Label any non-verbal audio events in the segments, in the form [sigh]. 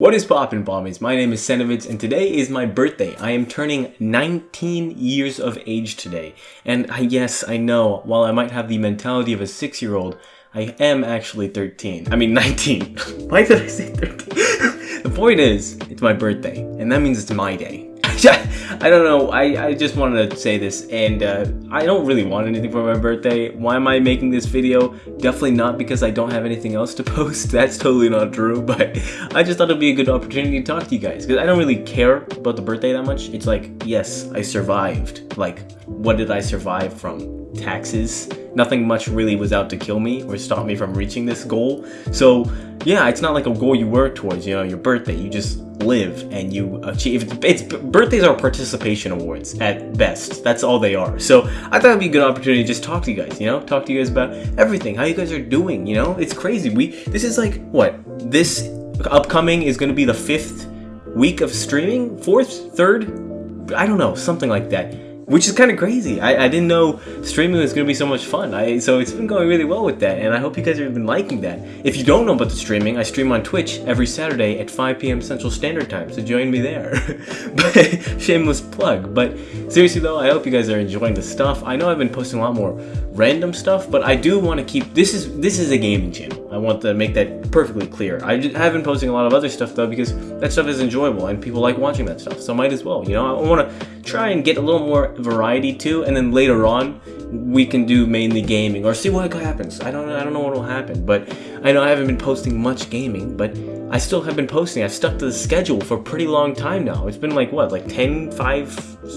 What is poppin' bombies? My name is Senovids and today is my birthday. I am turning 19 years of age today. And I, yes, I know, while I might have the mentality of a 6-year-old, I am actually 13. I mean [laughs] 19. [laughs] Why did I say 13? [laughs] the point is, it's my birthday, and that means it's my day. [laughs] I don't know, I, I just wanted to say this, and uh, I don't really want anything for my birthday. Why am I making this video? Definitely not because I don't have anything else to [laughs] post, that's totally not true, but I just thought it'd be a good opportunity to talk to you guys, because I don't really care about the birthday that much. It's like, yes, I survived. Like, what did I survive from? Taxes? Nothing much really was out to kill me or stop me from reaching this goal. So, yeah, it's not like a goal you work towards, you know, your birthday. You just live and you achieve. It's birthdays are participation awards at best. That's all they are. So I thought it'd be a good opportunity to just talk to you guys. You know, talk to you guys about everything, how you guys are doing. You know, it's crazy. We this is like what this upcoming is going to be the fifth week of streaming, fourth, third, I don't know, something like that which is kind of crazy. I, I didn't know streaming was going to be so much fun. I So it's been going really well with that, and I hope you guys have been liking that. If you don't know about the streaming, I stream on Twitch every Saturday at 5 p.m. Central Standard Time, so join me there. [laughs] Shameless plug. But seriously though, I hope you guys are enjoying the stuff. I know I've been posting a lot more random stuff, but I do want to keep... This is this is a gaming channel. I want to make that perfectly clear. I have been posting a lot of other stuff though, because that stuff is enjoyable, and people like watching that stuff, so might as well. You know, I want to try and get a little more variety too, and then later on, we can do mainly gaming or see what happens. I don't I don't know what will happen, but I know I haven't been posting much gaming, but I still have been posting. I've stuck to the schedule for a pretty long time now. It's been like what, like 10, 5,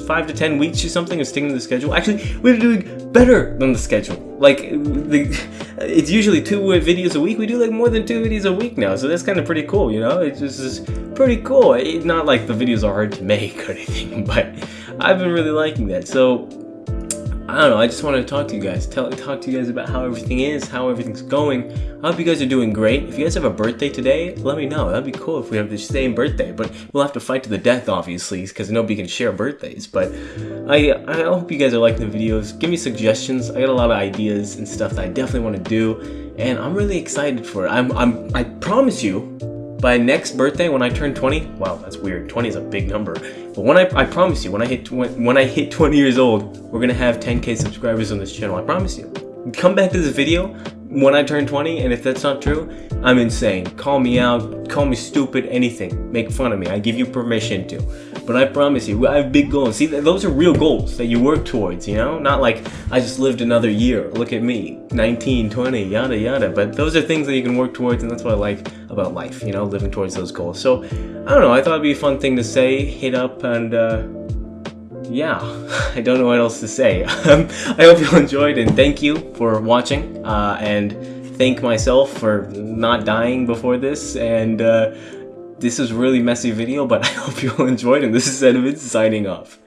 5 to 10 weeks or something of sticking to the schedule. Actually, we're doing better than the schedule. Like the it's usually two videos a week. We do like more than two videos a week now, so that's kind of pretty cool, you know? It's just pretty cool. It's not like the videos are hard to make [laughs] or anything, but I've been really liking that. So I don't know, I just wanted to talk to you guys, tell, talk to you guys about how everything is, how everything's going. I hope you guys are doing great. If you guys have a birthday today, let me know. That'd be cool if we have the same birthday, but we'll have to fight to the death, obviously, because nobody can share birthdays. But I, I hope you guys are liking the videos. Give me suggestions. I got a lot of ideas and stuff that I definitely want to do, and I'm really excited for it. I'm, I'm, I promise you, by next birthday when I turn 20, wow, that's weird. 20 is a big number. But when I, I promise you, when I hit when I hit 20 years old, we're gonna have 10k subscribers on this channel. I promise you. Come back to this video when I turn 20, and if that's not true, I'm insane. Call me out, call me stupid, anything. Make fun of me. I give you permission to. But I promise you, I have big goals. See, those are real goals that you work towards, you know? Not like I just lived another year. Look at me, 19, 20, yada yada. But those are things that you can work towards, and that's what I like about life, you know, living towards those goals. So, I don't know, I thought it'd be a fun thing to say, hit up, and uh, yeah, [laughs] I don't know what else to say. [laughs] Um, I hope you enjoyed, and thank you for watching, uh, and thank myself for not dying before this, and uh, this is a really messy video, but [laughs] I hope you all enjoyed, and this is Edmund signing off.